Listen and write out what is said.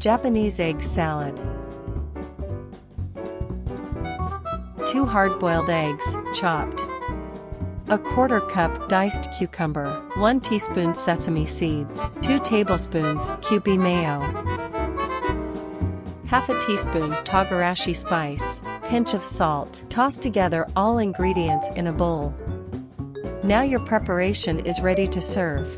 Japanese egg salad. 2 hard-boiled eggs, chopped. A quarter cup diced cucumber, 1 teaspoon sesame seeds, 2 tablespoons Kewpie mayo, half a teaspoon togarashi spice, pinch of salt. Toss together all ingredients in a bowl. Now your preparation is ready to serve.